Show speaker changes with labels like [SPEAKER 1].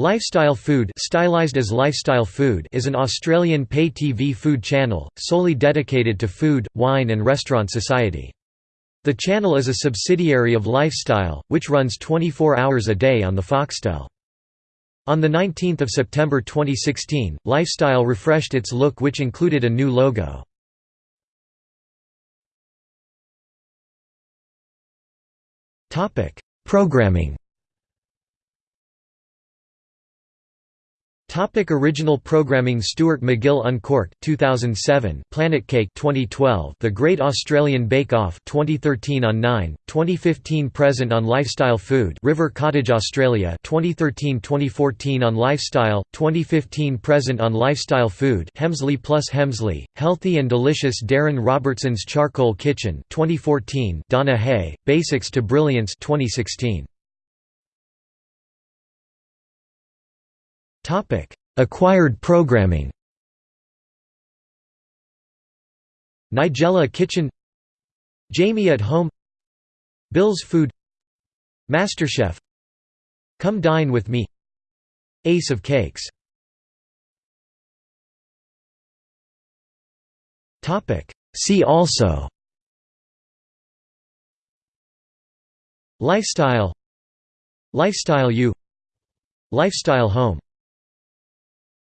[SPEAKER 1] Lifestyle Food stylized as Lifestyle Food is an Australian pay-TV food channel, solely dedicated to food, wine and restaurant society. The channel is a subsidiary of Lifestyle, which runs 24 hours a day on the Foxtel. On 19 September 2016, Lifestyle refreshed its look which included a new logo. Programming Topic original programming Stuart MacGill Uncorked 2007 Planet Cake 2012 The Great Australian Bake Off 2013 on 9 2015 present on Lifestyle Food River Cottage Australia 2013-2014 on Lifestyle 2015 present on Lifestyle Food Hemsley plus Hemsley Healthy and Delicious Darren Robertson's Charcoal Kitchen 2014 Donna Hay Basics to Brilliance 2016 Acquired programming. Nigella Kitchen. Jamie at Home. Bill's Food. MasterChef. Come Dine With Me. Ace of Cakes. See also. Lifestyle. Lifestyle U. Lifestyle Home